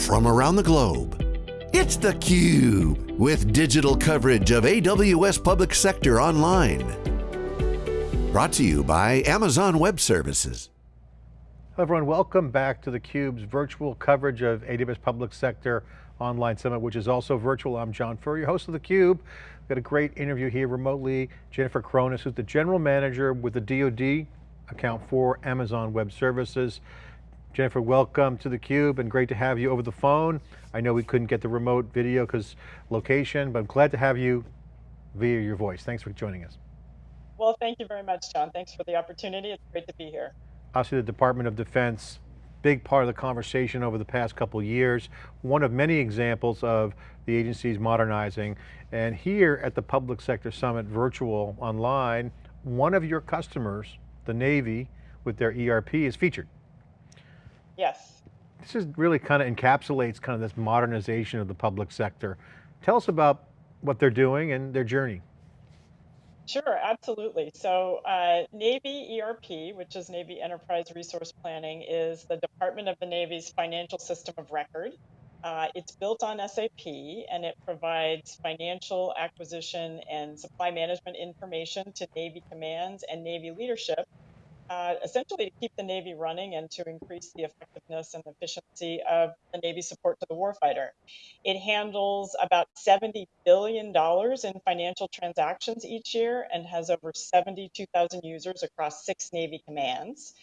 from around the globe. It's theCUBE, with digital coverage of AWS Public Sector Online. Brought to you by Amazon Web Services. Hello everyone, welcome back to theCUBE's virtual coverage of AWS Public Sector Online Summit, which is also virtual. I'm John Furrier, host of theCUBE. We've got a great interview here remotely. Jennifer Chronis, who's the General Manager with the DoD account for Amazon Web Services. Jennifer, welcome to theCUBE and great to have you over the phone. I know we couldn't get the remote video because location, but I'm glad to have you via your voice. Thanks for joining us. Well, thank you very much, John. Thanks for the opportunity. It's great to be here. Obviously the Department of Defense, big part of the conversation over the past couple years. One of many examples of the agencies modernizing. And here at the Public Sector Summit virtual online, one of your customers, the Navy, with their ERP is featured. This is really kind of encapsulates kind of this modernization of the public sector. Tell us about what they're doing and their journey. Sure, absolutely. So uh, Navy ERP, which is Navy Enterprise Resource Planning, is the Department of the Navy's financial system of record. Uh, it's built on SAP and it provides financial acquisition and supply management information to Navy commands and Navy leadership uh, essentially to keep the Navy running and to increase the effectiveness and efficiency of the Navy support to the warfighter. It handles about $70 billion in financial transactions each year and has over 72,000 users across six Navy commands.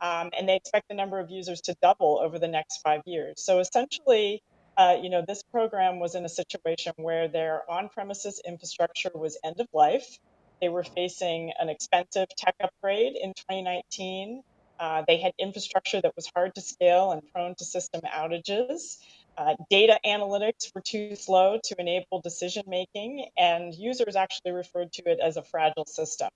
Um, and they expect the number of users to double over the next five years. So essentially, uh, you know, this program was in a situation where their on-premises infrastructure was end of life. They were facing an expensive tech upgrade in 2019. Uh, they had infrastructure that was hard to scale and prone to system outages. Uh, data analytics were too slow to enable decision making, and users actually referred to it as a fragile system.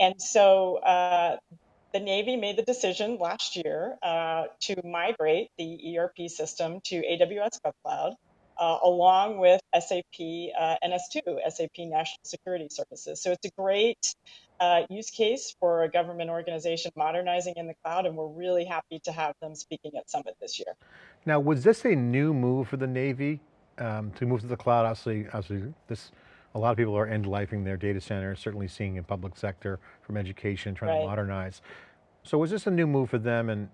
And so uh, the Navy made the decision last year uh, to migrate the ERP system to AWS GovCloud uh, along with SAP uh, NS2, SAP National Security Services. So it's a great uh, use case for a government organization modernizing in the cloud, and we're really happy to have them speaking at Summit this year. Now, was this a new move for the Navy um, to move to the cloud? Obviously, obviously this, a lot of people are end-lifing their data centers, certainly seeing in public sector from education, trying right. to modernize. So was this a new move for them and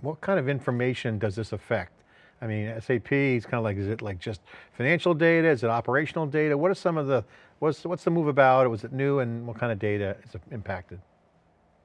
what kind of information does this affect? I mean, SAP is kind of like, is it like just financial data? Is it operational data? What are some of the, what's, what's the move about? Was it new and what kind of data is impacted?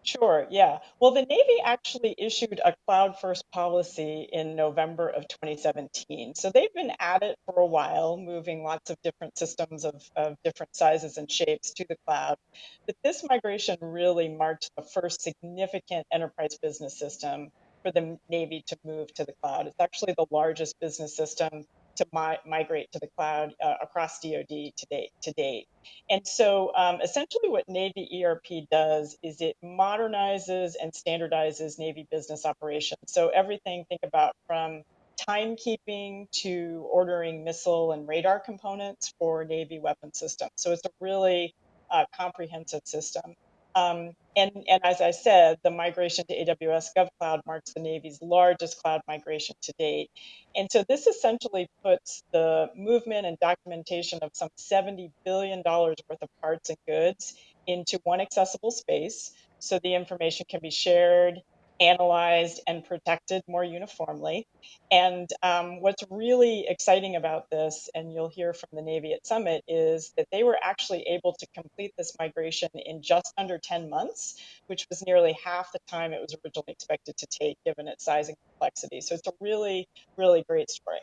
Sure, yeah. Well, the Navy actually issued a cloud first policy in November of 2017. So they've been at it for a while, moving lots of different systems of, of different sizes and shapes to the cloud. But this migration really marked the first significant enterprise business system for the Navy to move to the cloud. It's actually the largest business system to mi migrate to the cloud uh, across DoD to date. To date. And so um, essentially what Navy ERP does is it modernizes and standardizes Navy business operations. So everything, think about from timekeeping to ordering missile and radar components for Navy weapon systems. So it's a really uh, comprehensive system. Um, and, and as I said, the migration to AWS GovCloud marks the Navy's largest cloud migration to date. And so this essentially puts the movement and documentation of some $70 billion worth of parts and goods into one accessible space so the information can be shared analyzed and protected more uniformly. And um, what's really exciting about this, and you'll hear from the Navy at Summit, is that they were actually able to complete this migration in just under 10 months, which was nearly half the time it was originally expected to take given its size and complexity. So it's a really, really great story.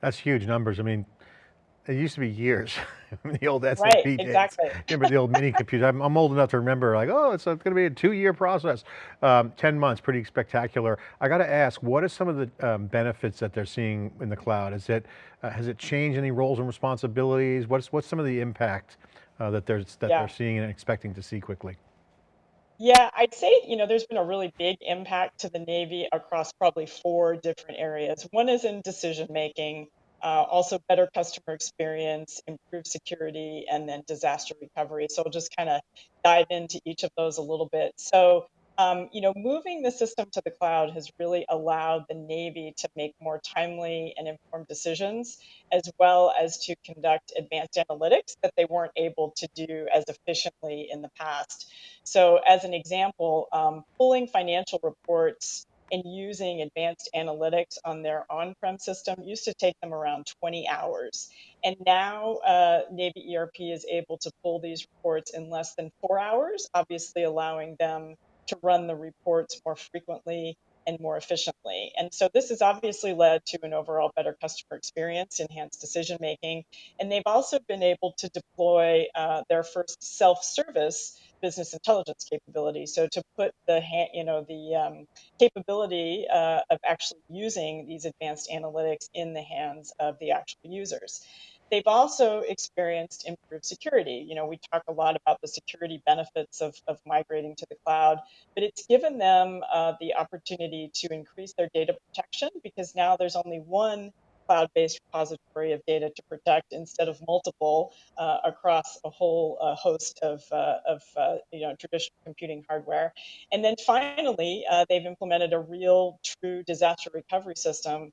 That's huge numbers. I mean, it used to be years, the old SAP right, days. exactly. remember the old mini computer? I'm, I'm, old enough to remember like, oh, it's, it's going to be a two year process. Um, 10 months, pretty spectacular. I got to ask, what are some of the um, benefits that they're seeing in the cloud? Is it, uh, has it changed any roles and responsibilities? What's, what's some of the impact uh, that, there's, that yeah. they're seeing and expecting to see quickly? Yeah, I'd say, you know, there's been a really big impact to the Navy across probably four different areas. One is in decision making uh, also better customer experience, improved security, and then disaster recovery. So I'll just kind of dive into each of those a little bit. So um, you know, moving the system to the cloud has really allowed the Navy to make more timely and informed decisions, as well as to conduct advanced analytics that they weren't able to do as efficiently in the past. So, as an example, um, pulling financial reports and using advanced analytics on their on-prem system used to take them around 20 hours. And now uh, Navy ERP is able to pull these reports in less than four hours, obviously allowing them to run the reports more frequently and more efficiently. And so this has obviously led to an overall better customer experience, enhanced decision making, and they've also been able to deploy uh, their first self-service business intelligence capability. So to put the you know the um, capability uh, of actually using these advanced analytics in the hands of the actual users. They've also experienced improved security. You know, we talk a lot about the security benefits of, of migrating to the cloud, but it's given them uh, the opportunity to increase their data protection because now there's only one cloud-based repository of data to protect instead of multiple uh, across a whole uh, host of, uh, of uh, you know traditional computing hardware. And then finally, uh, they've implemented a real true disaster recovery system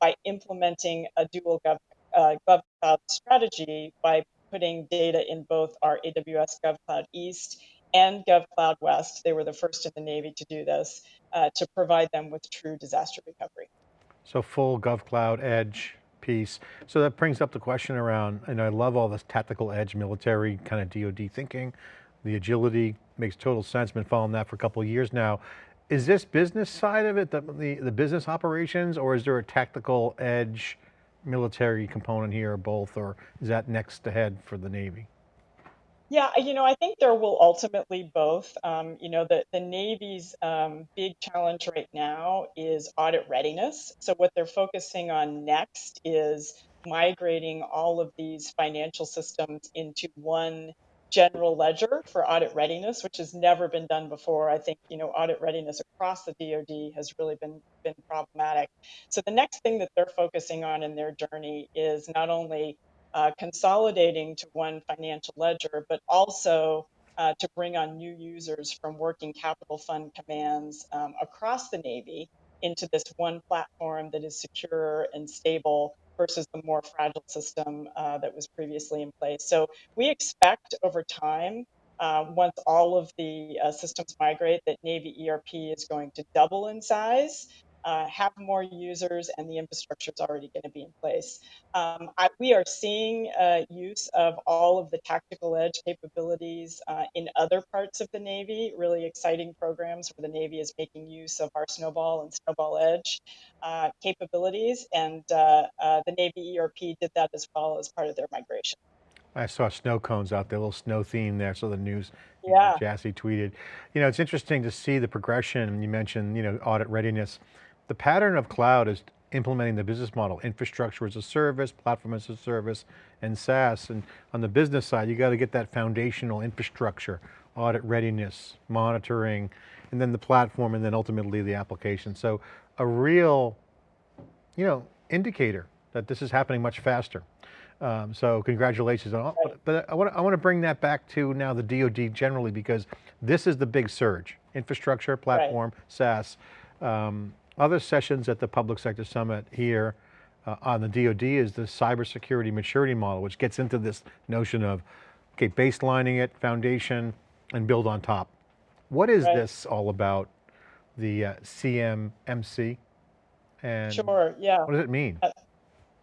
by implementing a dual gov uh, GovCloud strategy by putting data in both our AWS GovCloud East and GovCloud West. They were the first in the Navy to do this uh, to provide them with true disaster recovery. So full GovCloud Edge piece. So that brings up the question around, and I love all this tactical edge military kind of DoD thinking. The agility makes total sense, been following that for a couple of years now. Is this business side of it, the, the, the business operations, or is there a tactical edge military component here or both, or is that next ahead for the Navy? Yeah, you know, I think there will ultimately both. Um, you know, the, the Navy's um, big challenge right now is audit readiness. So, what they're focusing on next is migrating all of these financial systems into one general ledger for audit readiness, which has never been done before. I think you know audit readiness across the DoD has really been been problematic. So the next thing that they're focusing on in their journey is not only uh, consolidating to one financial ledger, but also uh, to bring on new users from working capital fund commands um, across the Navy into this one platform that is secure and stable versus the more fragile system uh, that was previously in place. So we expect over time, uh, once all of the uh, systems migrate, that Navy ERP is going to double in size uh, have more users and the infrastructure is already going to be in place. Um, I, we are seeing uh, use of all of the tactical edge capabilities uh, in other parts of the Navy, really exciting programs where the Navy is making use of our Snowball and Snowball Edge uh, capabilities. And uh, uh, the Navy ERP did that as well as part of their migration. I saw snow cones out there, a little snow theme there. So the news, yeah. Jassy tweeted. You know, it's interesting to see the progression. You mentioned, you know, audit readiness. The pattern of cloud is implementing the business model, infrastructure as a service, platform as a service, and SaaS. And on the business side, you got to get that foundational infrastructure, audit readiness, monitoring, and then the platform, and then ultimately the application. So a real, you know, indicator that this is happening much faster. Um, so congratulations on all, but I want, to, I want to bring that back to now the DoD generally because this is the big surge, infrastructure, platform, right. SaaS. Um, other sessions at the Public Sector Summit here uh, on the DoD is the cybersecurity maturity model, which gets into this notion of, okay, baselining it, foundation, and build on top. What is right. this all about, the uh, CMMC? And sure, yeah. What does it mean? Uh,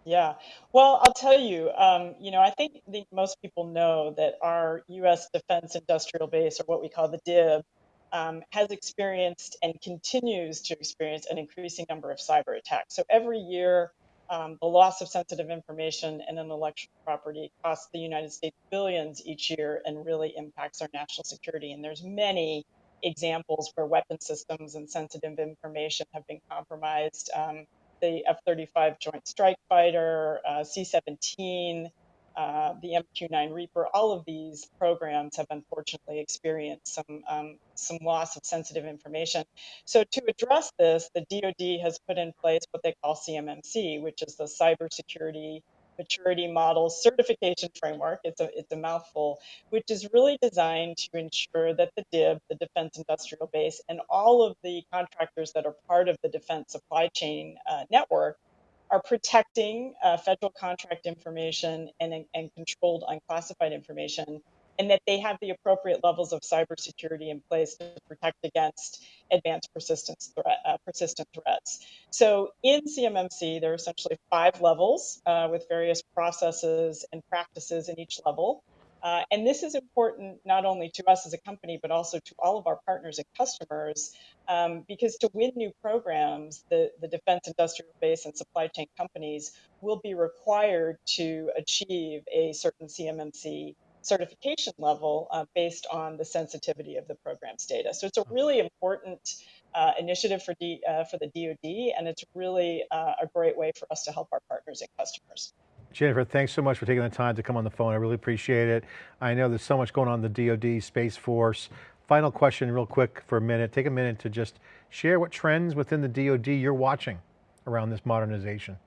yeah, well, I'll tell you, um, you know, I think, think most people know that our U.S. defense industrial base, or what we call the DIB, um, has experienced and continues to experience an increasing number of cyber attacks. So every year, um, the loss of sensitive information and intellectual property costs the United States billions each year and really impacts our national security. And there's many examples where weapon systems and sensitive information have been compromised. Um, the F-35 Joint Strike Fighter, uh, C-17, uh, the MQ-9 Reaper, all of these programs have unfortunately experienced some um, some loss of sensitive information. So to address this, the DoD has put in place what they call CMMC, which is the Cybersecurity maturity Model certification framework. It's a, it's a mouthful, which is really designed to ensure that the DIB, the Defense Industrial Base, and all of the contractors that are part of the defense supply chain uh, network are protecting uh, federal contract information and, and controlled unclassified information and that they have the appropriate levels of cybersecurity in place to protect against advanced persistence threat, uh, persistent threats. So in CMMC, there are essentially five levels uh, with various processes and practices in each level. Uh, and this is important not only to us as a company, but also to all of our partners and customers, um, because to win new programs, the, the defense industrial base and supply chain companies will be required to achieve a certain CMMC certification level uh, based on the sensitivity of the program's data. So it's a really important uh, initiative for, D, uh, for the DoD, and it's really uh, a great way for us to help our partners and customers. Jennifer, thanks so much for taking the time to come on the phone. I really appreciate it. I know there's so much going on in the DoD, Space Force. Final question real quick for a minute. Take a minute to just share what trends within the DoD you're watching around this modernization.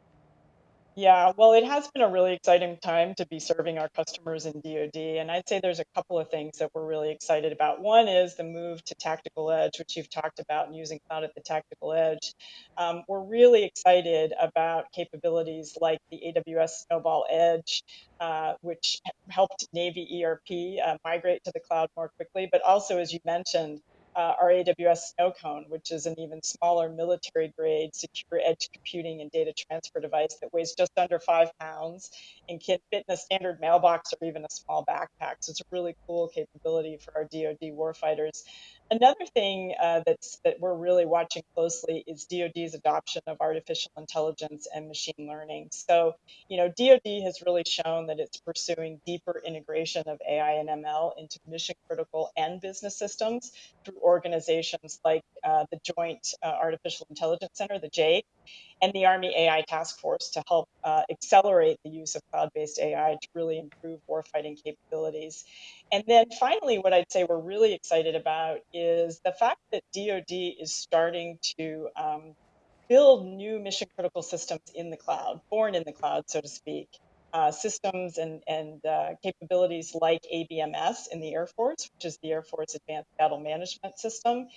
Yeah, well, it has been a really exciting time to be serving our customers in DoD, and I'd say there's a couple of things that we're really excited about. One is the move to tactical edge, which you've talked about, and using cloud at the tactical edge. Um, we're really excited about capabilities like the AWS Snowball Edge, uh, which helped Navy ERP uh, migrate to the cloud more quickly, but also, as you mentioned, uh, our AWS Snowcone, which is an even smaller military grade secure edge computing and data transfer device that weighs just under five pounds and can fit in a standard mailbox or even a small backpack. So it's a really cool capability for our DoD warfighters. Another thing uh, that's that we're really watching closely is DoD's adoption of artificial intelligence and machine learning. So, you know, DoD has really shown that it's pursuing deeper integration of AI and ML into mission critical and business systems through organizations like uh, the Joint uh, Artificial Intelligence Center, the JAIC, and the Army AI Task Force to help uh, accelerate the use of cloud-based AI to really improve warfighting capabilities. And then finally, what I'd say we're really excited about is the fact that DoD is starting to um, build new mission critical systems in the cloud, born in the cloud, so to speak. Uh, systems and, and uh, capabilities like ABMS in the Air Force, which is the Air Force Advanced Battle Management System,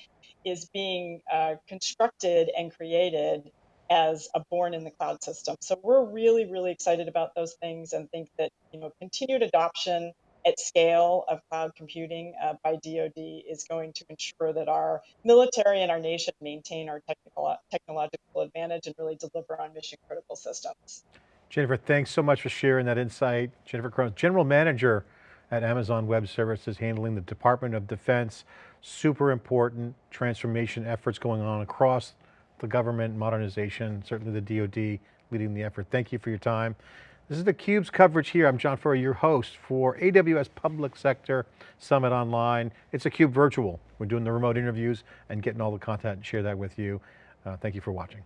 is being uh, constructed and created as a born in the cloud system. So we're really, really excited about those things and think that you know continued adoption at scale of cloud computing uh, by DoD is going to ensure that our military and our nation maintain our technical technological advantage and really deliver on mission critical systems. Jennifer, thanks so much for sharing that insight. Jennifer Krohn, General Manager at Amazon Web Services, handling the Department of Defense. Super important transformation efforts going on across the government modernization, certainly the DoD leading the effort. Thank you for your time. This is theCUBE's coverage here. I'm John Furrier, your host for AWS Public Sector Summit Online. It's a CUBE virtual. We're doing the remote interviews and getting all the content and share that with you. Uh, thank you for watching.